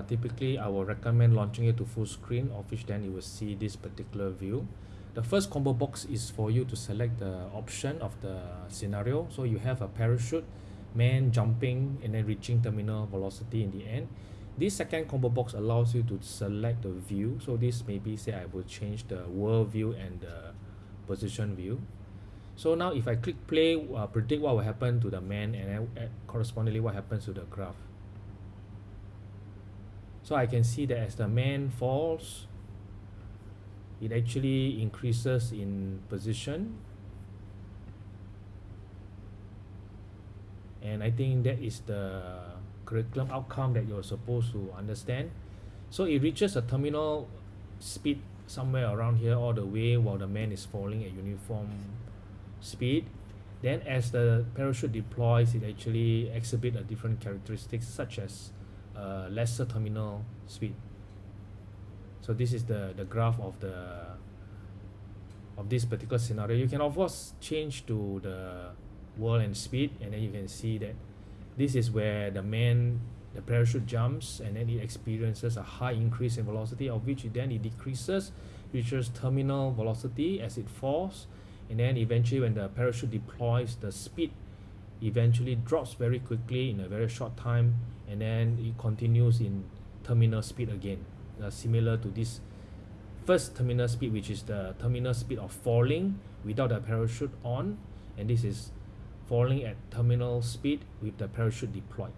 uh, typically I will recommend launching it to full screen of which then you will see this particular view. The first combo box is for you to select the option of the scenario. So you have a parachute man jumping and then reaching terminal velocity in the end. This second combo box allows you to select the view. So this maybe say I will change the world view and the position view. So now if I click play uh, predict what will happen to the man and then correspondingly what happens to the graph so I can see that as the man falls it actually increases in position. And I think that is the curriculum outcome that you're supposed to understand. So it reaches a terminal speed somewhere around here all the way while the man is falling at uniform speed. Then as the parachute deploys it actually exhibit a different characteristics such as uh, lesser terminal speed. So this is the the graph of the of this particular scenario. You can of course change to the world and speed and then you can see that this is where the man the parachute jumps and then it experiences a high increase in velocity of which then it decreases reaches terminal velocity as it falls and then eventually when the parachute deploys the speed eventually drops very quickly in a very short time and then it continues in terminal speed again. Uh, similar to this first terminal speed which is the terminal speed of falling without the parachute on and this is falling at terminal speed with the parachute deployed